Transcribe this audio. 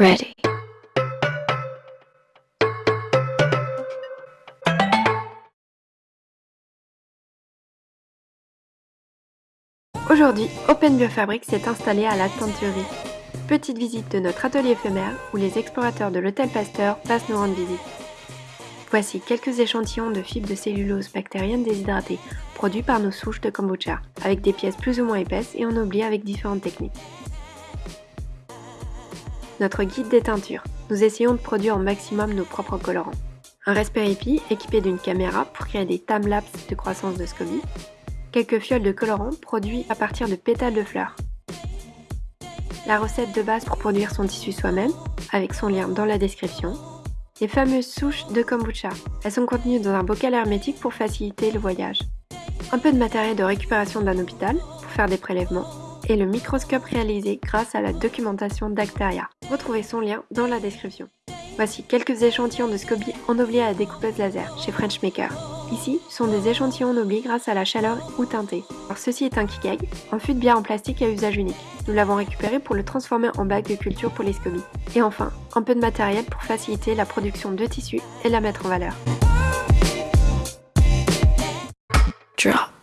Ready. Aujourd'hui, Open Biofabric s'est installé à la teinturerie. Petite visite de notre atelier éphémère où les explorateurs de l'hôtel Pasteur passent nous rendre visite. Voici quelques échantillons de fibres de cellulose bactérienne déshydratée produits par nos souches de kombucha, avec des pièces plus ou moins épaisses et ennoblies avec différentes techniques. Notre guide des teintures. Nous essayons de produire au maximum nos propres colorants. Un Raspberry équipé d'une caméra pour créer des timelapses de croissance de SCOBY. Quelques fioles de colorant produits à partir de pétales de fleurs. La recette de base pour produire son tissu soi-même, avec son lien dans la description. Les fameuses souches de kombucha. Elles sont contenues dans un bocal hermétique pour faciliter le voyage. Un peu de matériel de récupération d'un hôpital pour faire des prélèvements et le microscope réalisé grâce à la documentation d'Actaria. Retrouvez son lien dans la description. Voici quelques échantillons de SCOBY ennoblés à la découpeuse laser chez Frenchmaker. Ici, sont des échantillons ennoblés grâce à la chaleur ou teintés. Alors ceci est un kikeg, un fût de bière en plastique à usage unique. Nous l'avons récupéré pour le transformer en bac de culture pour les SCOBY. Et enfin, un peu de matériel pour faciliter la production de tissus et la mettre en valeur. Drop.